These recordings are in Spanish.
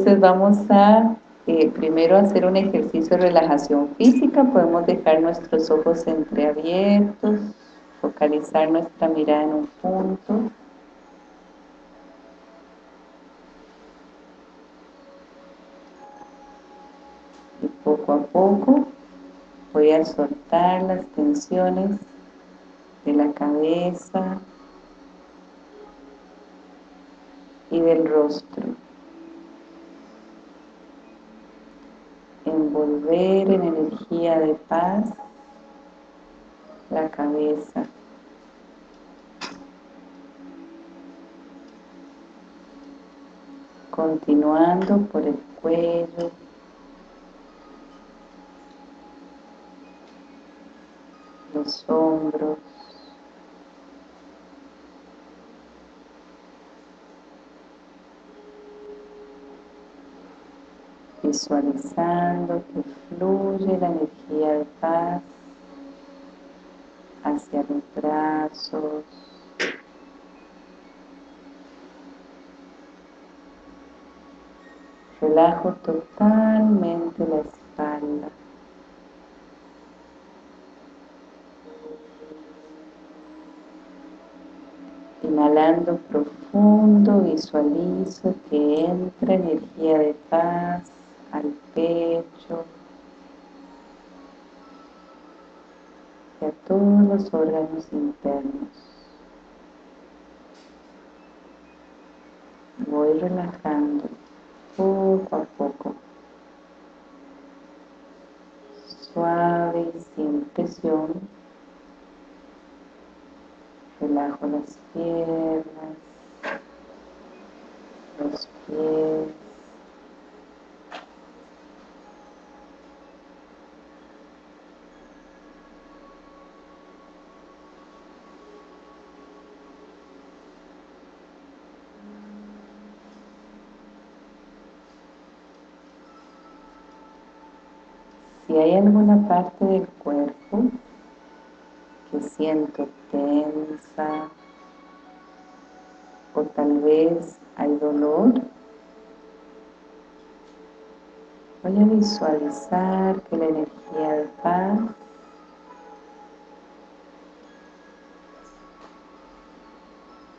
entonces vamos a eh, primero hacer un ejercicio de relajación física, podemos dejar nuestros ojos entreabiertos, focalizar nuestra mirada en un punto. Y poco a poco voy a soltar las tensiones de la cabeza y del rostro. Envolver en energía de paz la cabeza. Continuando por el cuello, los hombros, visualizando que fluye la energía de paz hacia los brazos, relajo totalmente la espalda. Inhalando profundo, visualizo que entra energía de paz al pecho y a todos los órganos internos. Voy relajando poco a poco, suave y sin presión. Relajo las piernas, los pies, Si hay alguna parte del cuerpo que siento tensa o tal vez hay dolor, voy a visualizar que la energía de paz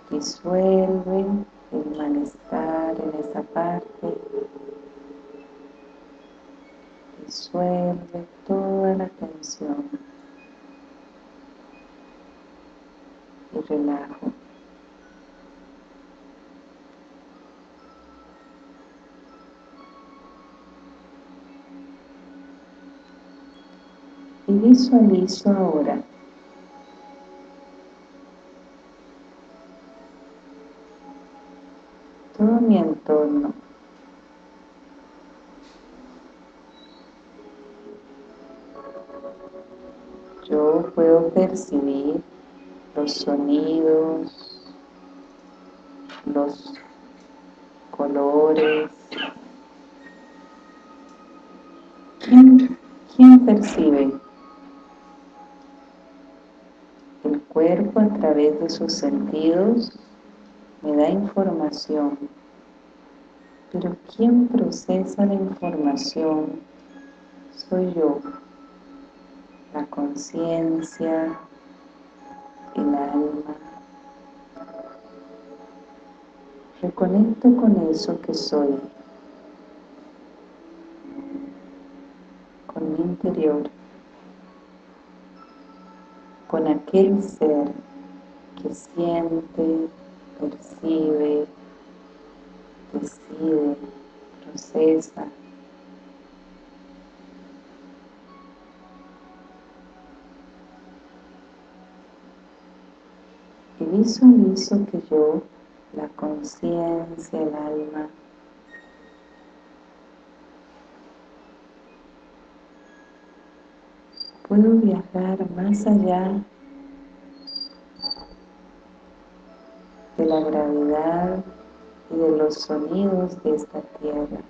disuelve el malestar en esa parte Suelve toda la tensión y relajo. Y visualizo ahora percibir los sonidos, los colores. ¿Quién, quién percibe? El cuerpo a través de sus sentidos me da información, pero ¿quién procesa la información? Soy yo conciencia, el alma. Reconecto con eso que soy, con mi interior, con aquel ser que siente, percibe, decide, procesa, visualizo que yo, la conciencia, el alma, puedo viajar más allá de la gravedad y de los sonidos de esta tierra.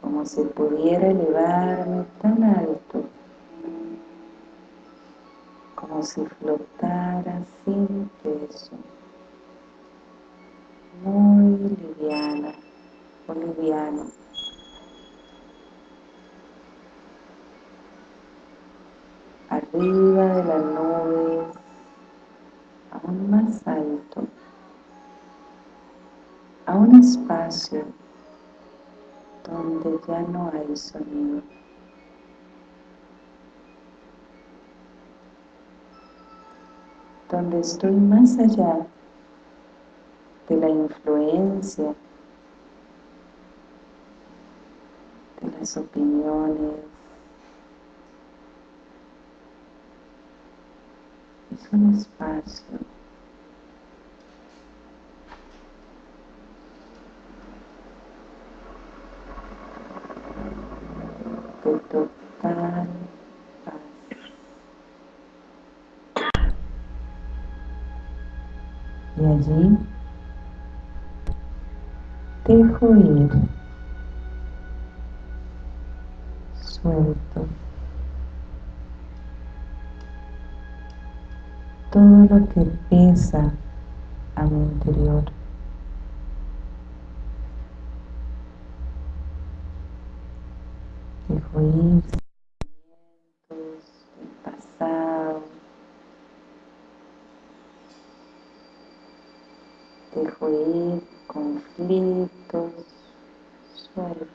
Como si pudiera elevarme tan alto si flotara sin peso. muy liviana o. Arriba de las nubes, aún más alto, a un espacio donde ya no hay sonido. Donde estoy más allá de la influencia de las opiniones. Es un espacio de total paz. Y allí dejo ir, suelto todo lo que pesa a mi interior. Dejo ir sentimientos del pasado. Dejo ir conflictos, suelto.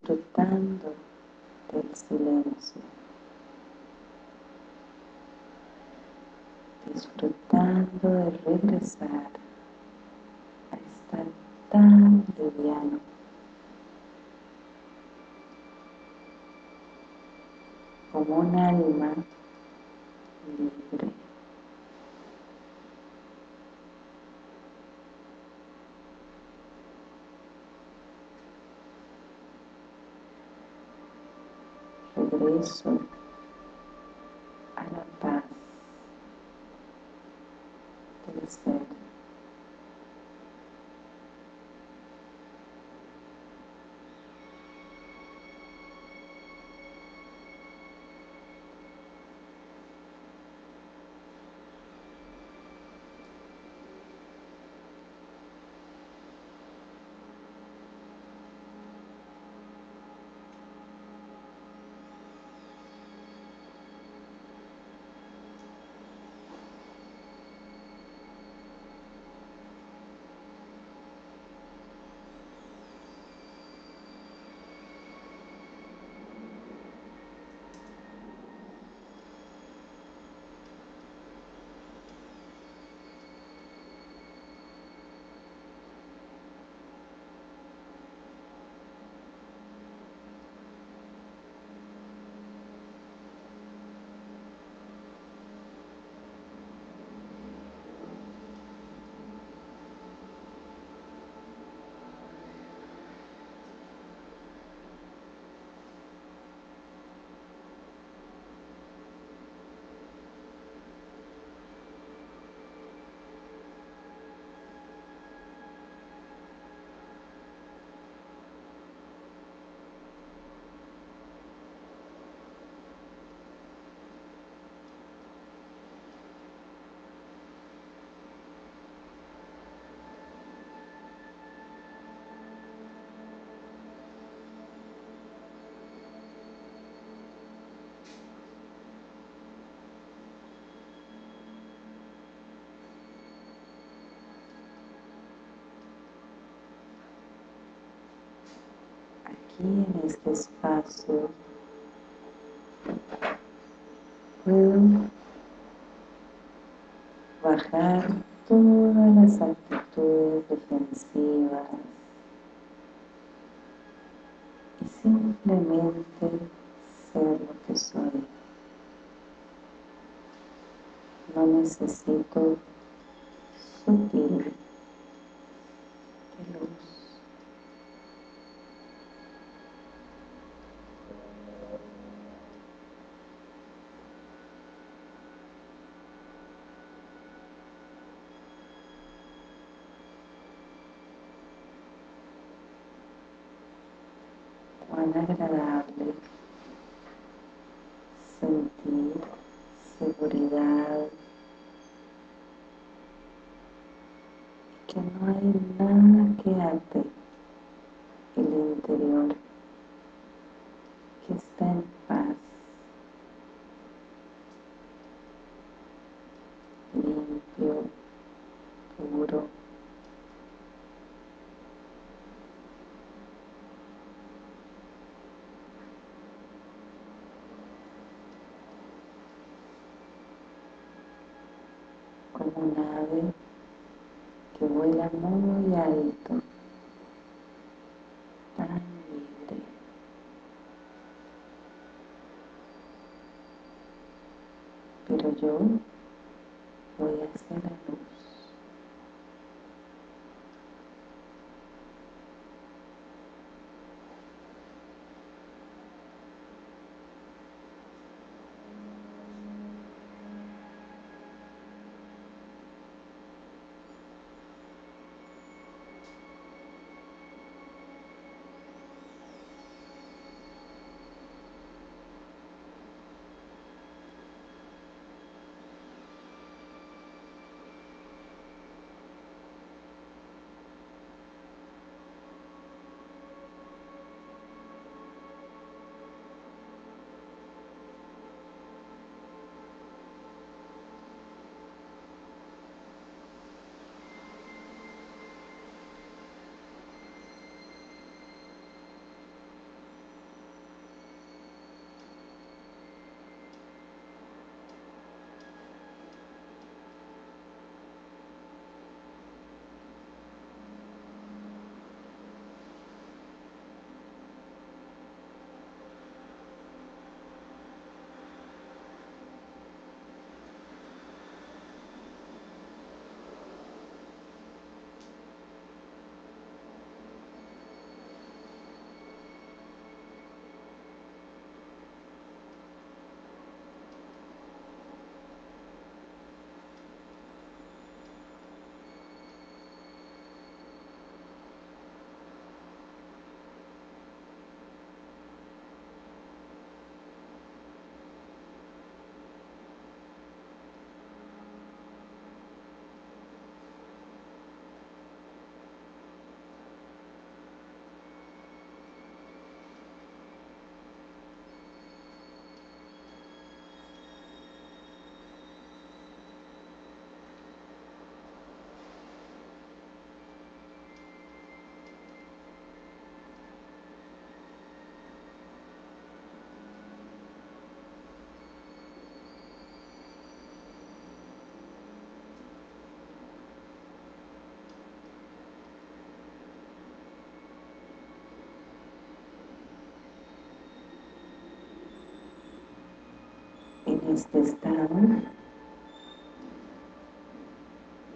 Disfrutando del silencio. Disfrutando de regresar a estar tan liviano. Como un alma libre. Regreso a la paz del ser. Aquí en este espacio puedo bajar todas las actitudes defensivas y simplemente ser lo que soy. No necesito sutil de luz. cuán agradable sentirse que no hay nada que ate el interior, que está en paz, limpio, puro. Un ave que vuela muy alto, tan libre. Pero yo este estado,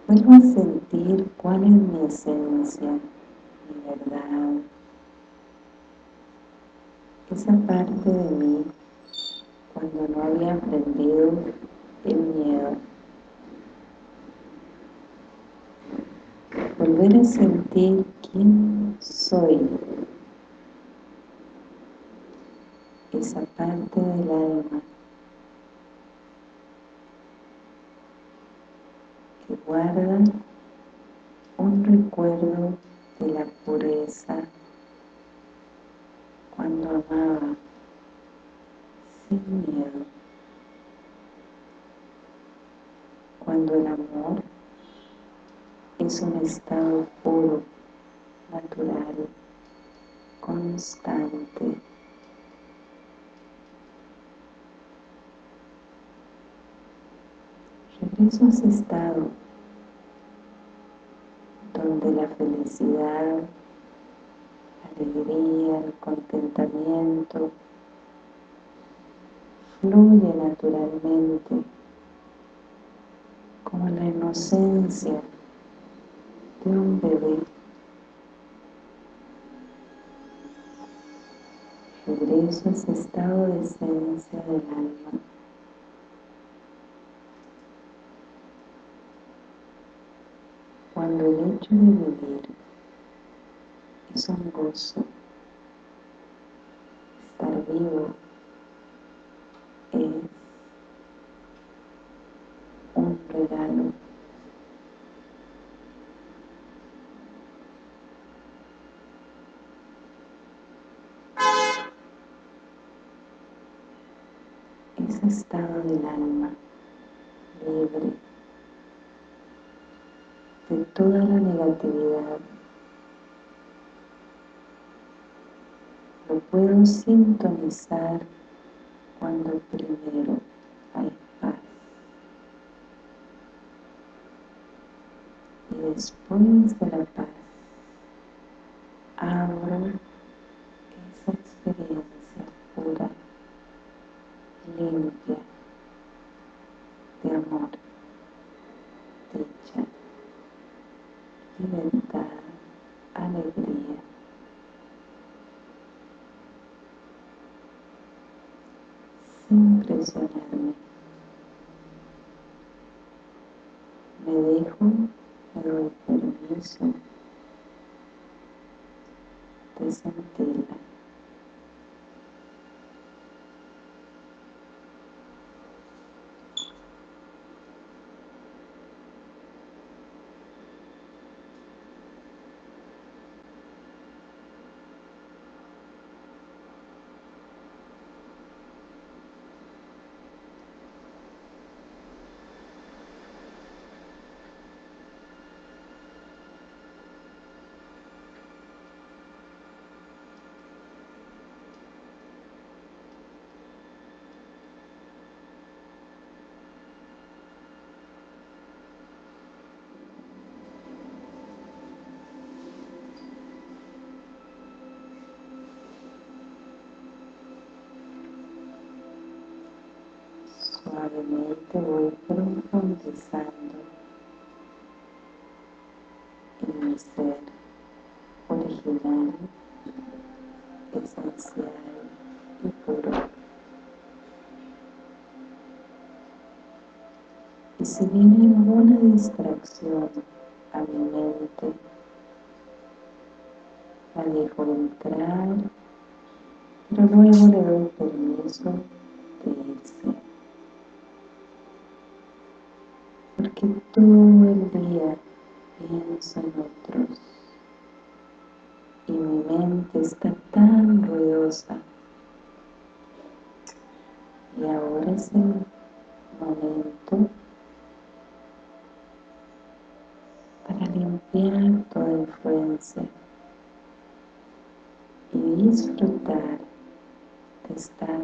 vuelvo a sentir cuál es mi esencia, mi verdad, esa parte de mí cuando no había aprendido el miedo. Volver a sentir quién soy, esa parte del alma guarda un recuerdo de la pureza cuando amaba sin miedo, cuando el amor es un estado puro, natural, constante. Regreso a ese estado donde la felicidad, la alegría, el contentamiento fluye naturalmente como la inocencia de un bebé. Regreso a ese estado de esencia del alma. cuando el hecho de vivir es un gozo. Estar vivo es un regalo. Ese estado del alma toda la negatividad. Lo puedo sintonizar cuando primero hay paz. Y después de la paz, abro esa experiencia pura, limpia, de amor, dicha, libertad, alegría. Sin presionarme. Me dejo, me doy permiso de sentirla. Suavemente voy profundizando en mi ser original, esencial y puro. Y si viene alguna distracción a mi mente, la dejo entrar, pero luego le doy permiso de irse. Porque todo el día pienso en otros. Y mi mente está tan ruidosa. Y ahora es el momento para limpiar toda influencia y disfrutar de estar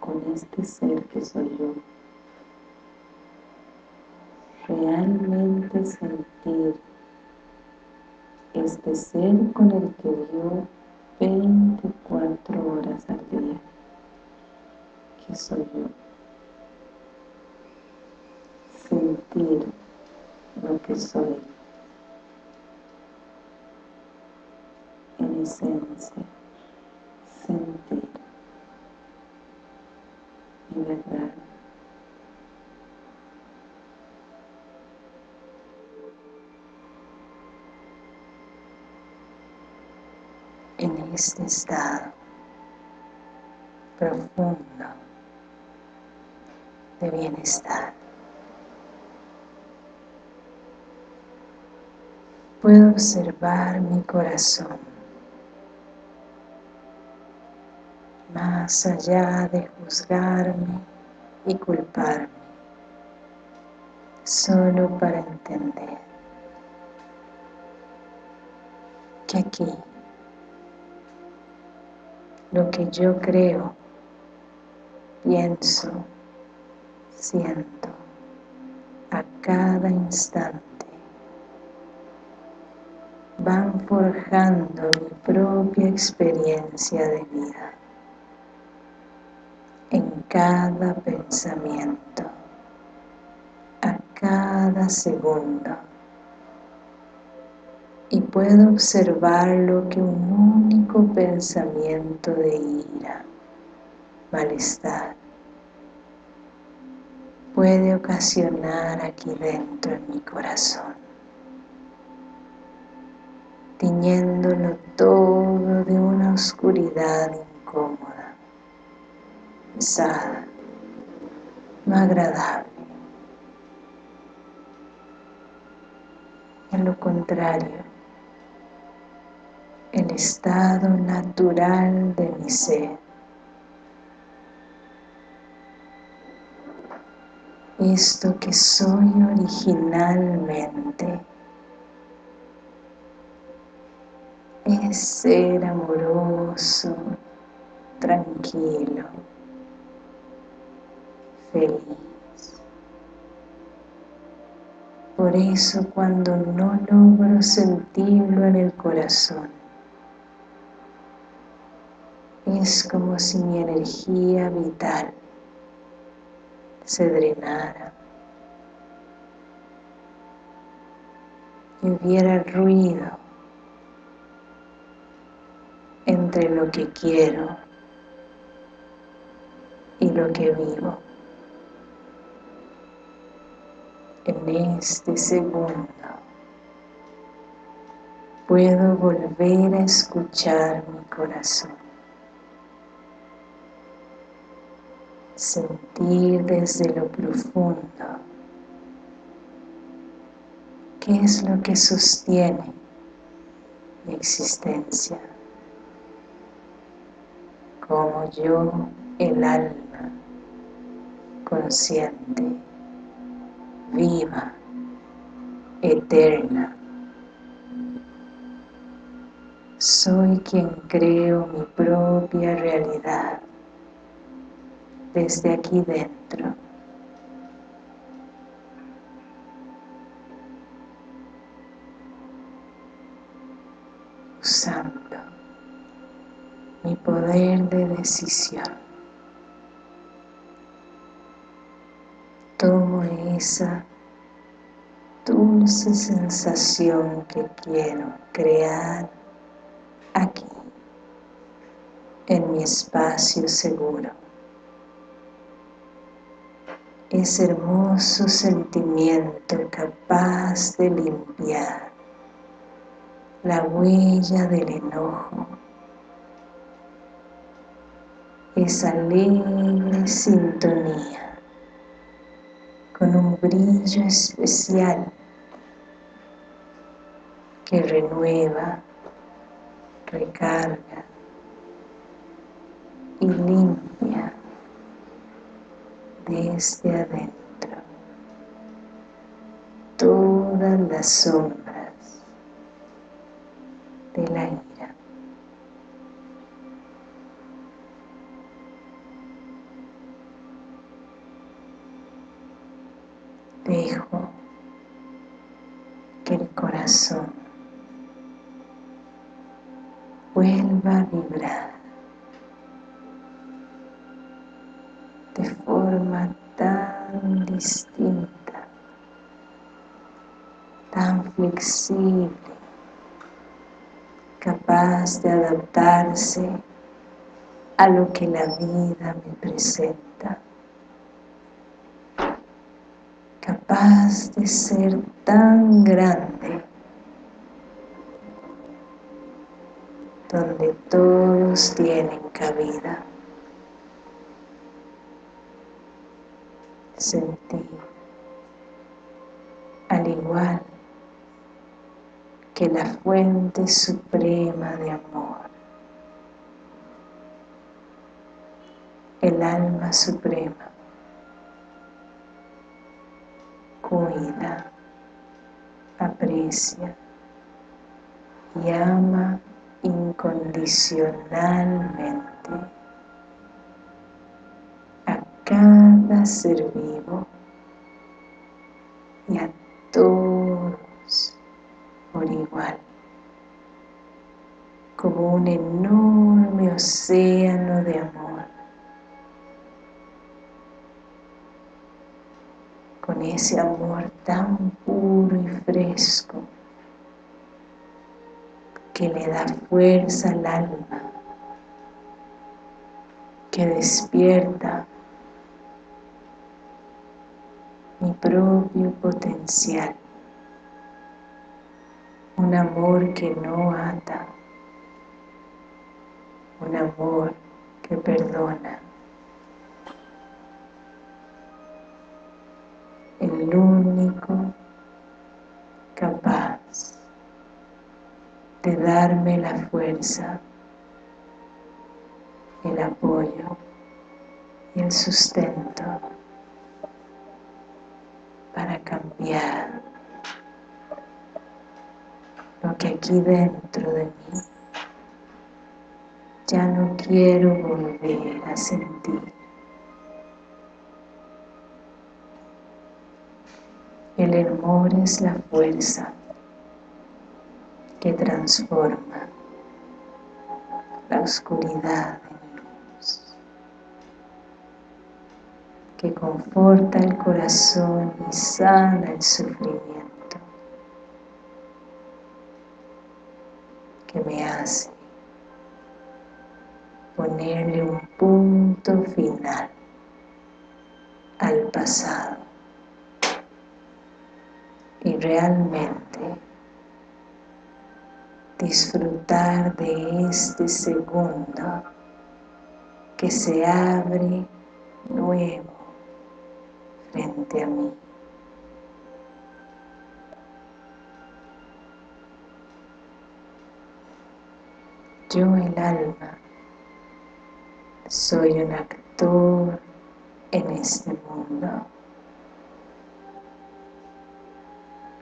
con este ser que soy yo realmente sentir este ser con el que vivo 24 horas al día, que soy yo. Sentir lo que soy en esencia, sentir verdad. en este estado profundo de bienestar. Puedo observar mi corazón más allá de juzgarme y culparme, solo para entender que aquí lo que yo creo, pienso, siento a cada instante. Van forjando mi propia experiencia de vida en cada pensamiento, a cada segundo puedo observar lo que un único pensamiento de ira, malestar, puede ocasionar aquí dentro en mi corazón, tiñéndolo todo de una oscuridad incómoda, pesada, no agradable. En lo contrario, el estado natural de mi ser. esto que soy originalmente es ser amoroso, tranquilo, feliz. Por eso cuando no logro sentirlo en el corazón, es como si mi energía vital se drenara y hubiera ruido entre lo que quiero y lo que vivo. En este segundo puedo volver a escuchar mi corazón. Sentir desde lo profundo. Qué es lo que sostiene mi existencia, como yo, el alma consciente, viva, eterna, soy quien creo mi propia realidad desde aquí dentro. Usando mi poder de decisión. Tomo esa dulce sensación que quiero crear aquí, en mi espacio seguro ese hermoso sentimiento capaz de limpiar la huella del enojo, esa alegre sintonía con un brillo especial que renueva, recarga y limpia desde adentro. Todas las sombras de la capaz de adaptarse a lo que la vida me presenta, capaz de ser tan grande, donde todos tienen cabida. sentí, al igual que la fuente suprema de amor, el alma suprema, cuida, aprecia y ama incondicionalmente cada ser vivo y a todos como un enorme océano de amor, con ese amor tan puro y fresco que le da fuerza al alma, que despierta mi propio potencial. Un amor que no ata, un amor que perdona. El único capaz de darme la fuerza, el apoyo y el sustento limpiar que aquí dentro de mí ya no quiero volver a sentir. El amor es la fuerza que transforma la oscuridad en luz, que conforta el corazón y sana el sufrimiento, que me hace ponerle un punto final al pasado y realmente disfrutar de este segundo que se abre nuevo frente a mí. Yo el alma. Soy un actor en este mundo.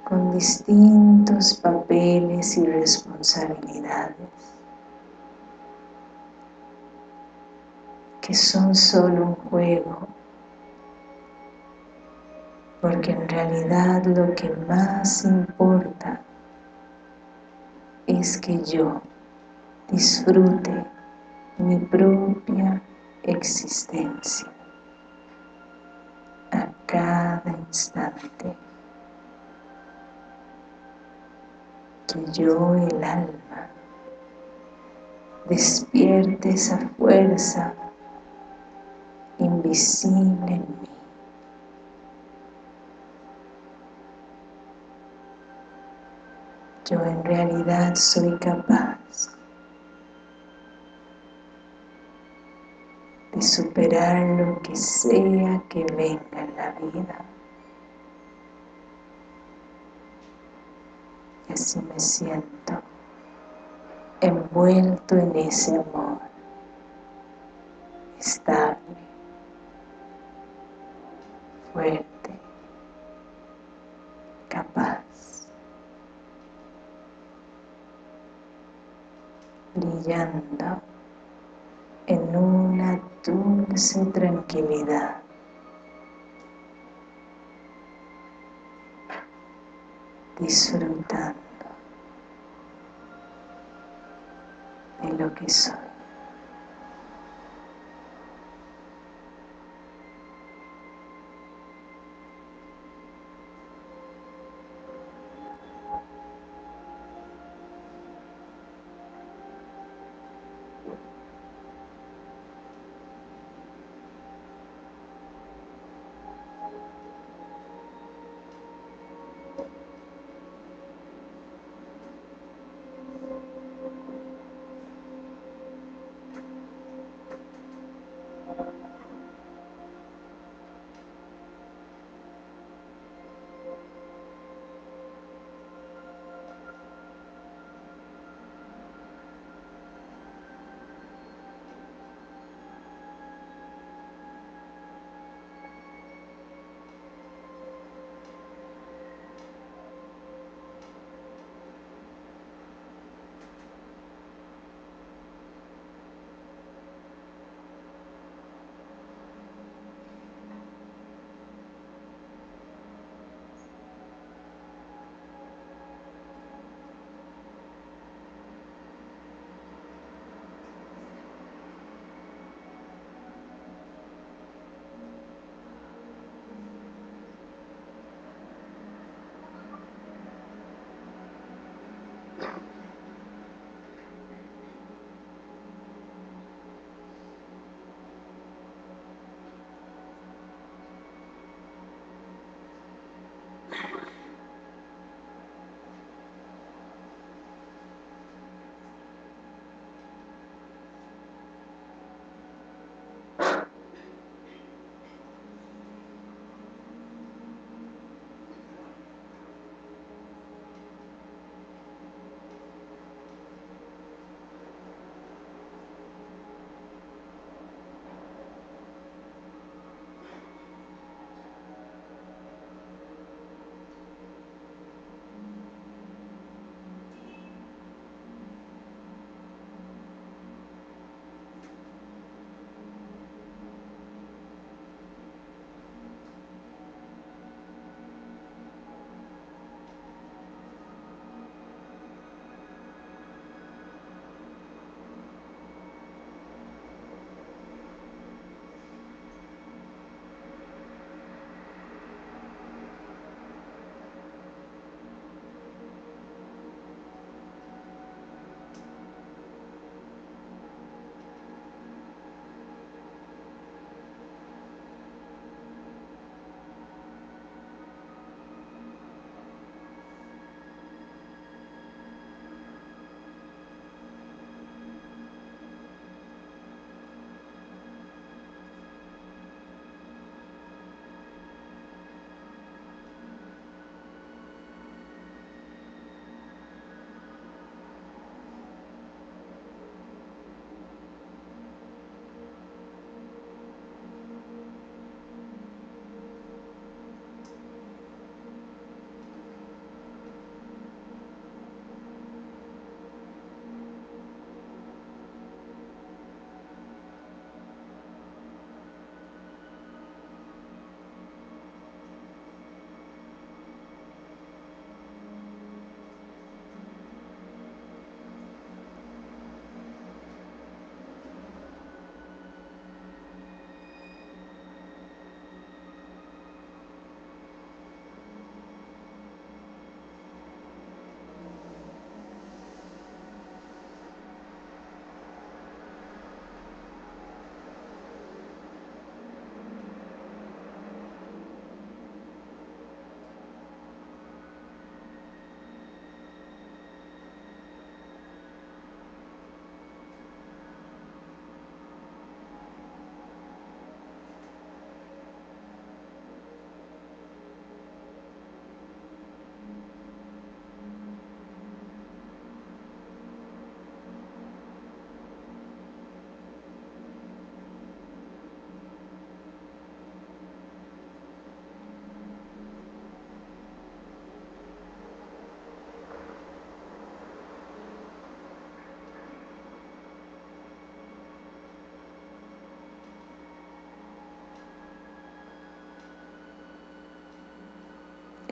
Con distintos papeles y responsabilidades que son solo un juego. Porque en realidad lo que más importa es que yo disfrute mi propia existencia a cada instante. Que yo, el alma, despierte esa fuerza invisible en mí. Yo en realidad soy capaz superar lo que sea que venga en la vida. Y así me siento envuelto en ese amor, estable, fuerte, capaz, brillando dulce tranquilidad. Disfrutando de lo que soy.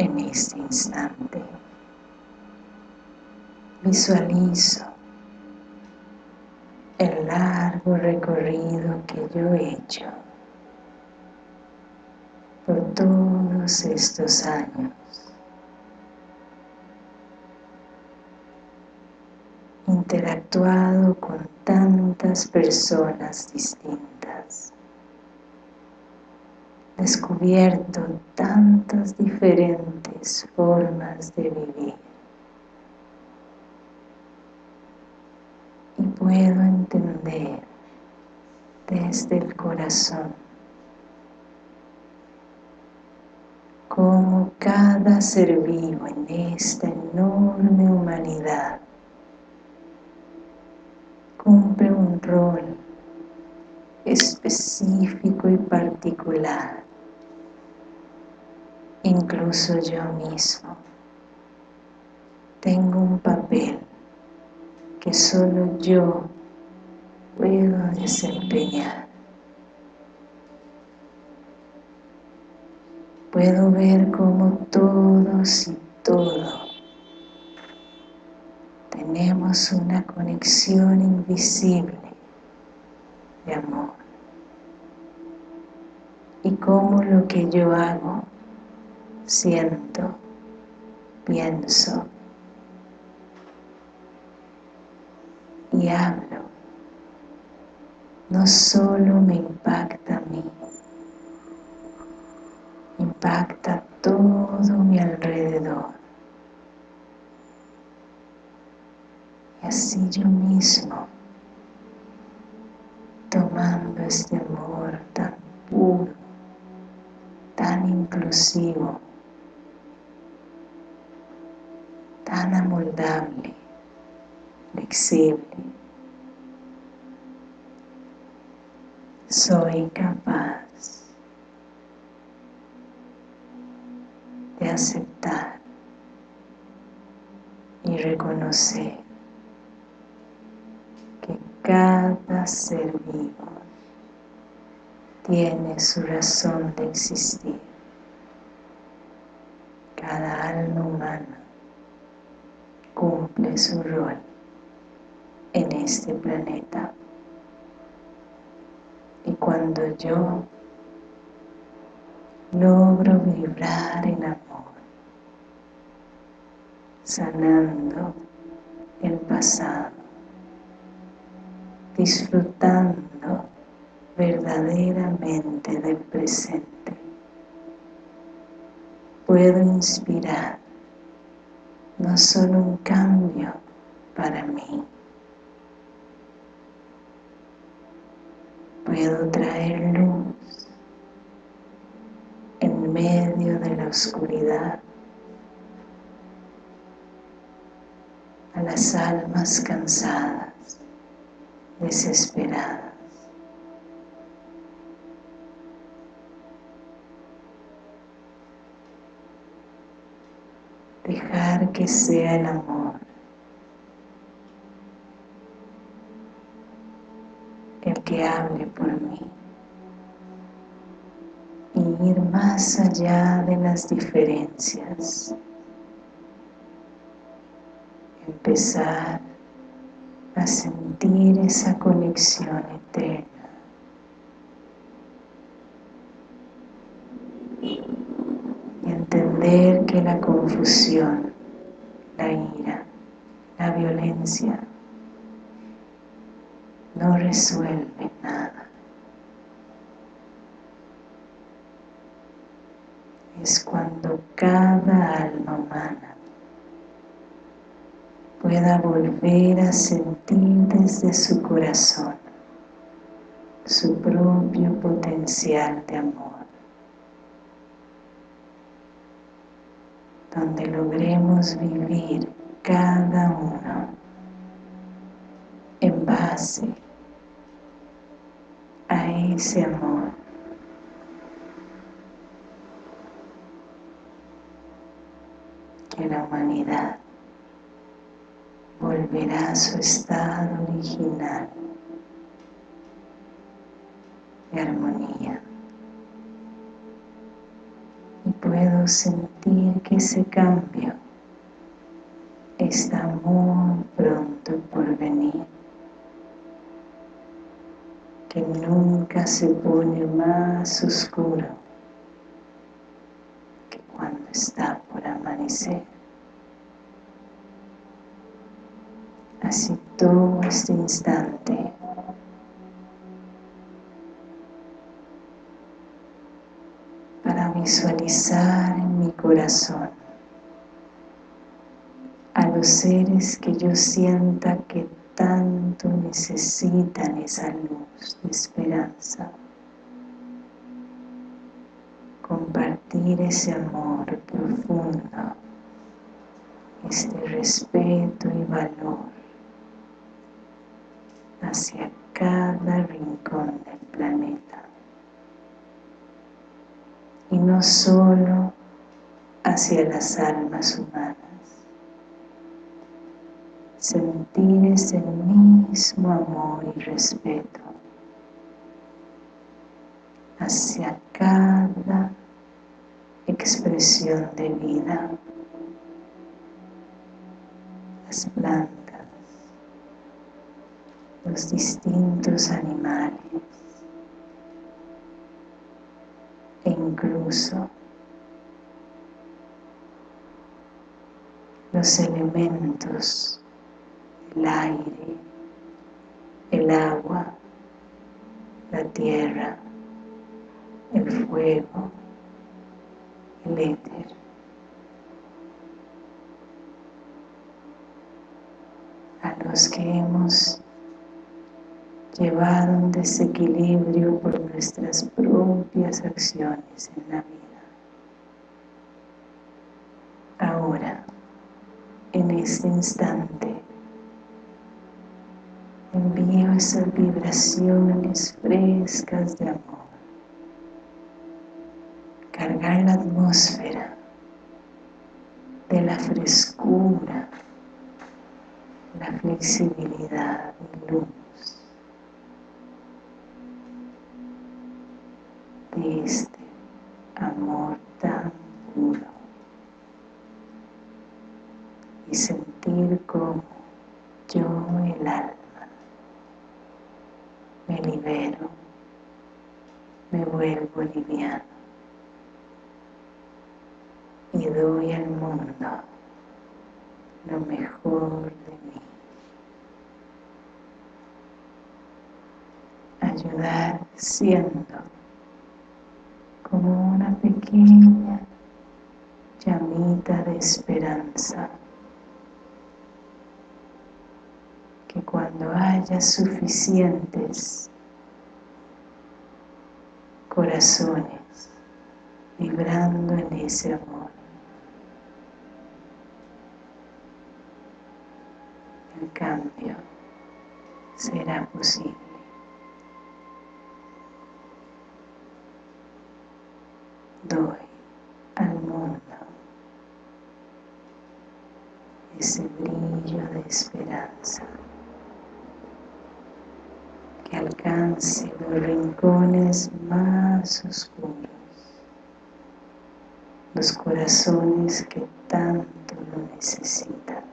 En este instante. Visualizo el largo recorrido que yo he hecho por todos estos años. interactuado con tantas personas distintas, descubierto tantas diferentes formas de vivir. Y puedo entender desde el corazón cómo cada ser vivo en esta enorme humanidad cumple un rol específico y particular, incluso yo mismo. Tengo un papel que solo yo puedo desempeñar. Puedo ver cómo todos y todo tenemos una conexión invisible de amor y cómo lo que yo hago, siento, pienso y hablo no solo me impacta a mí, impacta todo mi alrededor. Y así yo mismo, tomando este amor tan puro, tan inclusivo, tan amoldable, flexible, soy capaz de aceptar y reconocer que cada ser vivo tiene su razón de existir. Cada alma humana cumple su rol en este planeta. Y cuando yo logro vibrar en amor, sanando el pasado, disfrutando verdaderamente del presente, puedo inspirar no solo un cambio para mí, puedo traer luz en medio de la oscuridad a las almas cansadas, desesperadas. Que sea el amor. El que hable por mí. Ir más allá de las diferencias. Empezar a sentir esa conexión eterna. Y entender que la confusión, la ira, la violencia no resuelve nada. Es cuando cada alma humana pueda volver a sentir desde su corazón su propio potencial de amor. Donde logremos vivir cada uno en base a ese amor. Que la humanidad volverá a su estado original de armonía puedo sentir que ese cambio está muy pronto por venir, que nunca se pone más oscuro que cuando está por amanecer. Así todo este instante para visualizar en mi corazón a los seres que yo sienta que tanto necesitan esa luz de esperanza. Compartir ese amor profundo, este respeto y valor hacia cada rincón del planeta. Y no solo hacia las almas humanas. Sentir ese mismo amor y respeto hacia cada expresión de vida, las plantas, los distintos animales incluso los elementos, el aire, el agua, la tierra, el fuego, el éter. A los que hemos llevado un desequilibrio por nuestras propias acciones en la vida. Ahora, en este instante, envío esas vibraciones frescas de amor. Cargar la atmósfera de la frescura, la flexibilidad y luz este amor tan puro y sentir como yo el alma me libero, me vuelvo liviano y doy al mundo lo mejor de mí. Ayudar siendo como una pequeña llamita de esperanza. Que cuando haya suficientes corazones vibrando en ese amor el cambio será posible doy al mundo ese brillo de esperanza que alcance los rincones más oscuros, los corazones que tanto lo necesitan.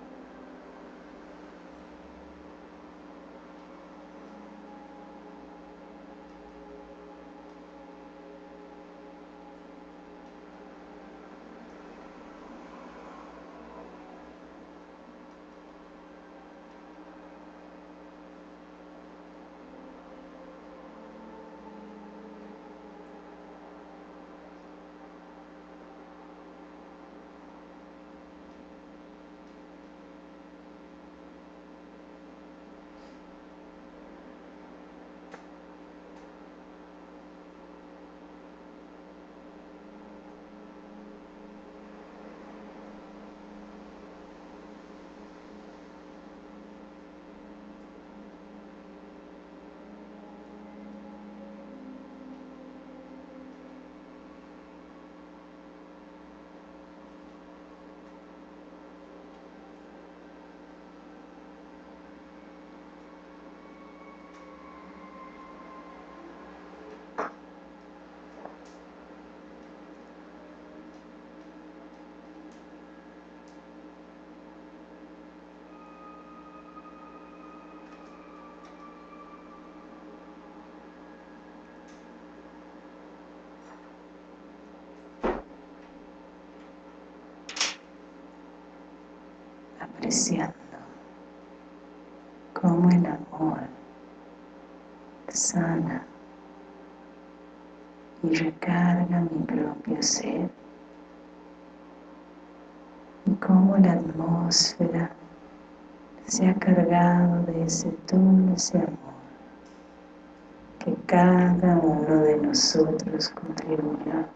Apreciando cómo el amor sana y recarga mi propio ser y cómo la atmósfera se ha cargado de ese dulce amor que cada uno de nosotros contribuya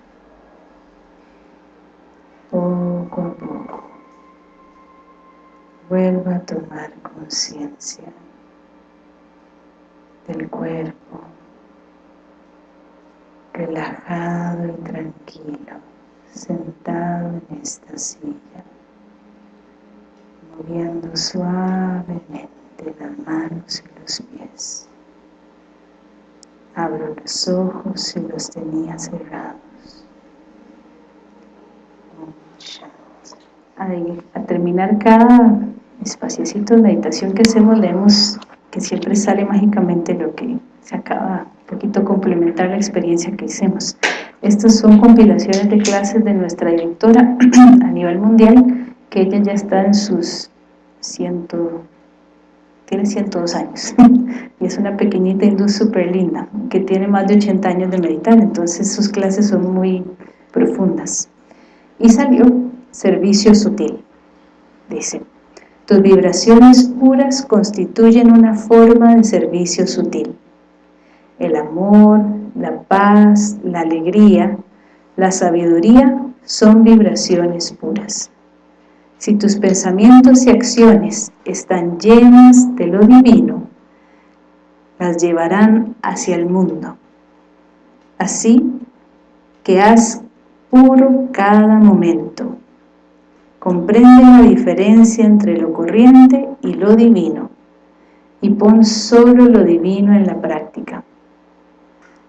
conciencia del cuerpo relajado y tranquilo sentado en esta silla moviendo suavemente las manos y los pies. Abro los ojos si los tenía cerrados. A terminar cada espaciocito de meditación que hacemos leemos que siempre sale mágicamente lo que se acaba un poquito complementar la experiencia que hicimos estas son compilaciones de clases de nuestra directora a nivel mundial que ella ya está en sus ciento tiene 102 años. Y es una pequeñita hindú súper linda que tiene más de 80 años de meditar entonces sus clases son muy profundas. Y salió servicio sutil dice tus vibraciones puras constituyen una forma de servicio sutil el amor, la paz, la alegría, la sabiduría son vibraciones puras si tus pensamientos y acciones están llenas de lo divino, las llevarán hacia el mundo. Así que haz puro cada momento. Comprende la diferencia entre lo corriente y lo divino y pon solo lo divino en la práctica.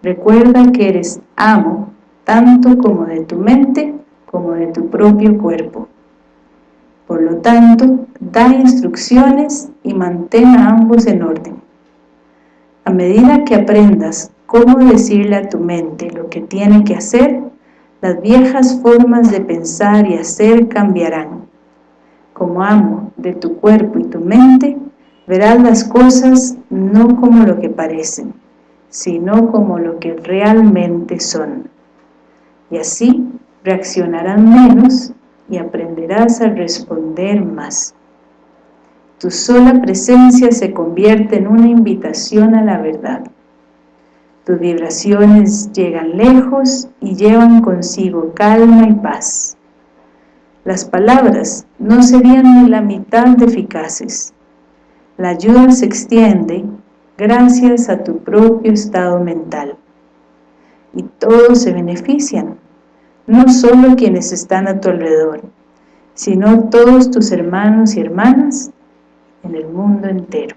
Recuerda que eres amo tanto como de tu mente como de tu propio cuerpo. Por lo tanto, da instrucciones y mantén a ambos en orden. A medida que aprendas cómo decirle a tu mente lo que tiene que hacer, las viejas formas de pensar y hacer cambiarán. Como amo de tu cuerpo y tu mente, verás las cosas no como lo que parecen, sino como lo que realmente son. Y así reaccionarán menos y aprenderás a responder más. Tu sola presencia se convierte en una invitación a la verdad. Tus vibraciones llegan lejos y llevan consigo calma y paz. Las palabras no serían ni la mitad de eficaces. La ayuda se extiende gracias a tu propio estado mental. Y todos se benefician no solo quienes están a tu alrededor, sino todos tus hermanos y hermanas en el mundo entero.